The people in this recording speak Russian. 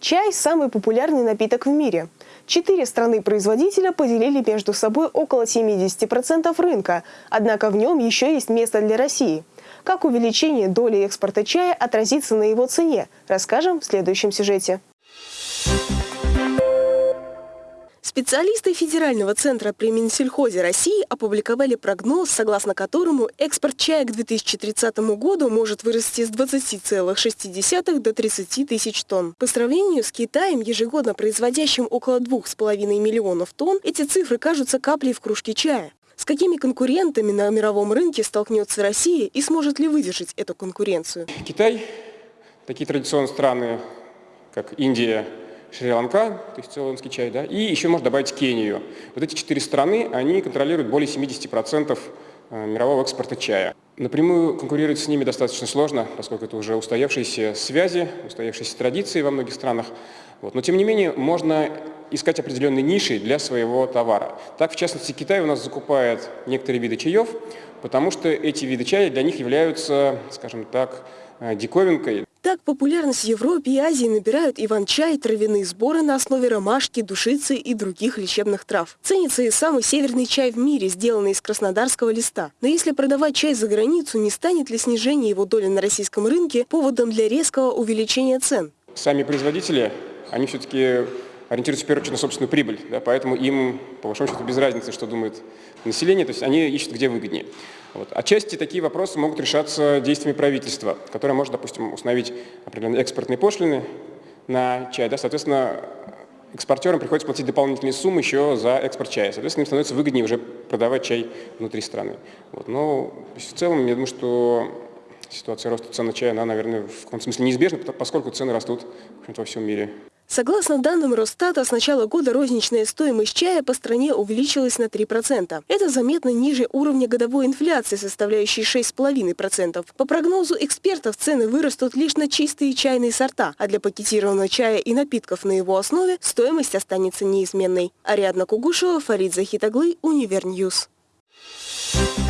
Чай – самый популярный напиток в мире. Четыре страны-производителя поделили между собой около 70% рынка, однако в нем еще есть место для России. Как увеличение доли экспорта чая отразится на его цене, расскажем в следующем сюжете. Специалисты Федерального центра при Минсельхозе России опубликовали прогноз, согласно которому экспорт чая к 2030 году может вырасти с 20,6 до 30 тысяч тонн. По сравнению с Китаем, ежегодно производящим около 2,5 миллионов тонн, эти цифры кажутся каплей в кружке чая. С какими конкурентами на мировом рынке столкнется Россия и сможет ли выдержать эту конкуренцию? Китай, такие традиционные страны, как Индия, Шри-Ланка, то есть цейлонский чай, да, и еще можно добавить Кению. Вот эти четыре страны, они контролируют более 70% э, мирового экспорта чая. Напрямую конкурировать с ними достаточно сложно, поскольку это уже устоявшиеся связи, устоявшиеся традиции во многих странах. Вот. Но тем не менее можно искать определенные ниши для своего товара. Так, в частности, Китай у нас закупает некоторые виды чаев, потому что эти виды чая для них являются, скажем так, э, диковинкой. Так популярность в Европе и Азии набирают иван-чай, травяные сборы на основе ромашки, душицы и других лечебных трав. Ценится и самый северный чай в мире, сделанный из краснодарского листа. Но если продавать чай за границу, не станет ли снижение его доли на российском рынке поводом для резкого увеличения цен? Сами производители, они все-таки ориентируются в первую очередь на собственную прибыль, да, поэтому им, по большому счету, без разницы, что думает население, то есть они ищут, где выгоднее. Вот. Отчасти такие вопросы могут решаться действиями правительства, которое может, допустим, установить определенные экспортные пошлины на чай. Да, соответственно, экспортерам приходится платить дополнительные суммы еще за экспорт чая. Соответственно, им становится выгоднее уже продавать чай внутри страны. Вот. Но в целом, я думаю, что ситуация роста цен на чай, она, наверное, в каком-то смысле неизбежна, поскольку цены растут во всем мире. Согласно данным Росстата, с начала года розничная стоимость чая по стране увеличилась на 3%. Это заметно ниже уровня годовой инфляции, составляющей 6,5%. По прогнозу экспертов, цены вырастут лишь на чистые чайные сорта, а для пакетированного чая и напитков на его основе стоимость останется неизменной. Ариадна Кугушева, Фарид Захитаглы, Univer News. Thank you.